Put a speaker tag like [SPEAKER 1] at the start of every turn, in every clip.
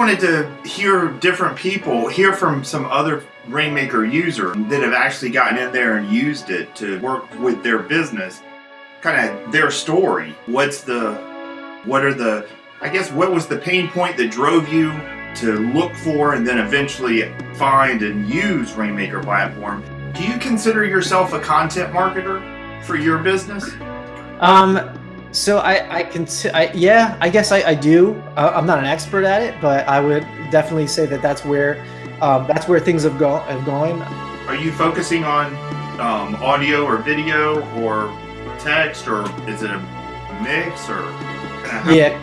[SPEAKER 1] wanted to hear different people, hear from some other Rainmaker user that have actually gotten in there and used it to work with their business, kind of their story. What's the, what are the, I guess, what was the pain point that drove you to look for and then eventually find and use Rainmaker platform? Do you consider yourself a content marketer for your business?
[SPEAKER 2] Um, so I, I can, I, yeah, I guess I, I do. Uh, I'm not an expert at it, but I would definitely say that that's where, um, that's where things have, go, have gone.
[SPEAKER 1] Are you focusing on um, audio or video or text or is it a mix or?
[SPEAKER 2] Yeah,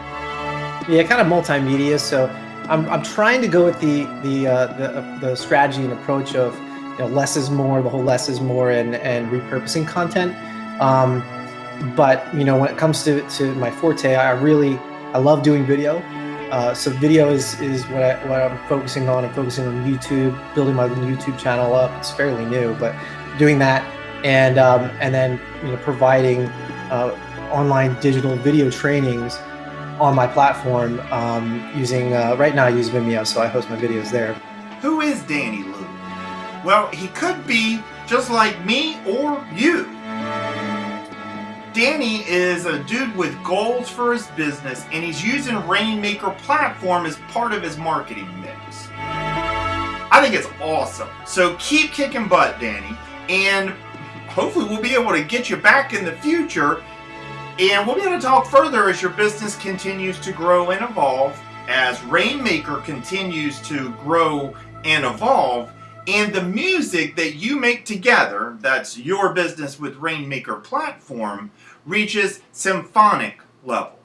[SPEAKER 2] yeah, kind of multimedia. So I'm, I'm trying to go with the the uh, the, uh, the strategy and approach of you know less is more, the whole less is more, and and repurposing content. Um, but you know when it comes to, to my forte i really i love doing video. Uh, so video is is what, I, what i'm focusing on. I'm focusing on youtube building my youtube channel up. It's fairly new but doing that and um, and then you know providing uh, online digital video trainings on my platform um, using uh, right now i use vimeo so i host my videos there.
[SPEAKER 1] Who is danny lou? Well he could be just like me or you Danny is a dude with goals for his business and he's using Rainmaker platform as part of his marketing mix. I think it's awesome. So keep kicking butt, Danny, and hopefully we'll be able to get you back in the future and we'll be able to talk further as your business continues to grow and evolve, as Rainmaker continues to grow and evolve, and the music that you make together, that's your business with Rainmaker platform, reaches symphonic level.